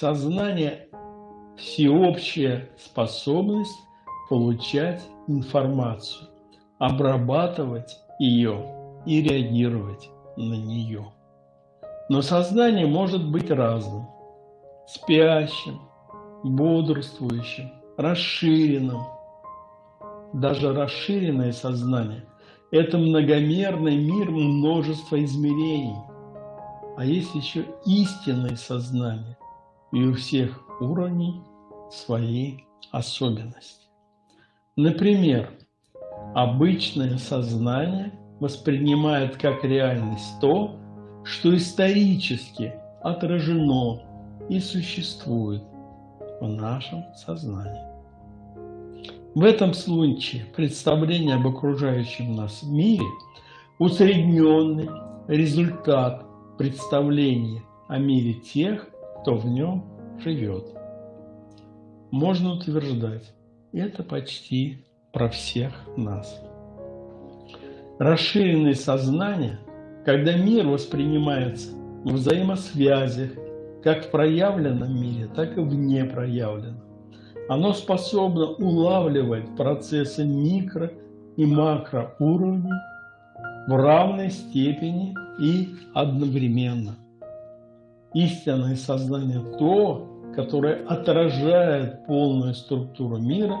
Сознание – всеобщая способность получать информацию, обрабатывать ее и реагировать на нее. Но сознание может быть разным – спящим, бодрствующим, расширенным. Даже расширенное сознание – это многомерный мир множества измерений. А есть еще истинное сознание, и у всех уровней свои особенности. Например, обычное сознание воспринимает как реальность то, что исторически отражено и существует в нашем сознании. В этом случае представление об окружающем нас мире – усредненный результат представления о мире тех, кто в нем живет. Можно утверждать, это почти про всех нас. Расширенное сознание, когда мир воспринимается в взаимосвязях как в проявленном мире, так и в непроявленном. Оно способно улавливать процессы микро и макроуровней в равной степени и одновременно. Истинное сознание – то, которое отражает полную структуру мира,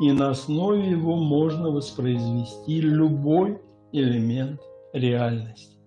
и на основе его можно воспроизвести любой элемент реальности.